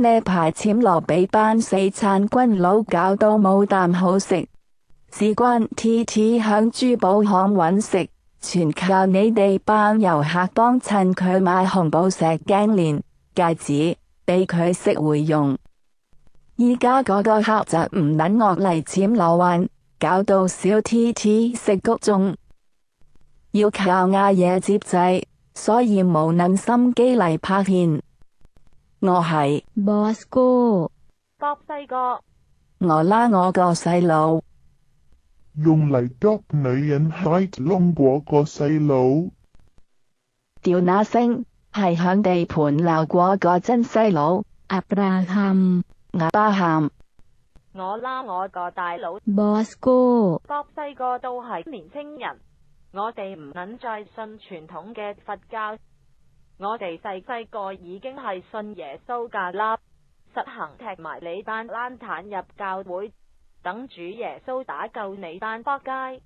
呢排浅罗比班四餐军佬搞到冇啖好食，事关 T T 响珠宝行揾食，全靠你哋班游客帮衬佢买红宝石颈链、戒指俾佢识回用。而家嗰个客就唔捻我嚟浅罗玩，搞到小 T T 食谷中，要靠阿爷接济，所以冇捻心机嚟拍片。我系 boss o 国细个，我拉我个细佬，用嚟捉女人 hit 窿过个细佬，叫那声系响地盘闹过个真细佬，阿爸喊，罕，亚喊，我拉我个大佬，boss o 国细个都系年青人，我哋唔肯再信传统嘅佛教。我哋細細個已經係信耶穌噶啦，實行踢埋你班躝蛋入教會，等主耶穌打救你班扑街。